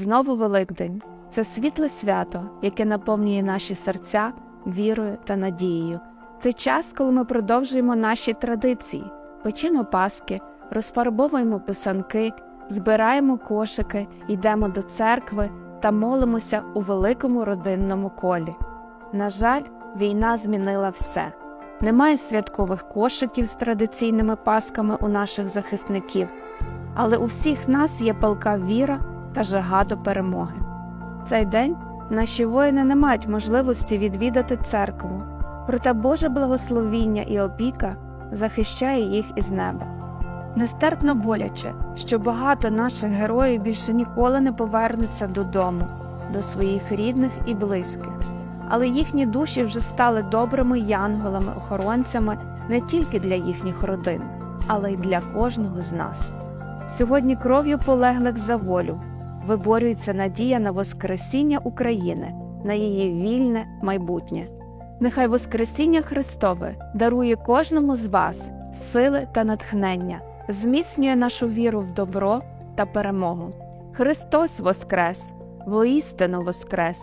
Знову Великдень це світле свято, яке наповнює наші серця вірою та надією. Це час, коли ми продовжуємо наші традиції, печемо паски, розфарбовуємо писанки, збираємо кошики, йдемо до церкви та молимося у великому родинному колі. На жаль, війна змінила все. Немає святкових кошиків з традиційними пасками у наших захисників, але у всіх нас є палка віра та жага до перемоги. Цей день наші воїни не мають можливості відвідати церкву, проте Боже благословіння і опіка захищає їх із неба. Нестерпно боляче, що багато наших героїв більше ніколи не повернуться додому, до своїх рідних і близьких, але їхні душі вже стали добрими янголами-охоронцями не тільки для їхніх родин, але й для кожного з нас. Сьогодні кров'ю полеглих за волю виборюється надія на Воскресіння України, на її вільне майбутнє. Нехай Воскресіння Христове дарує кожному з вас сили та натхнення, зміцнює нашу віру в добро та перемогу. Христос Воскрес! Воістину Воскрес!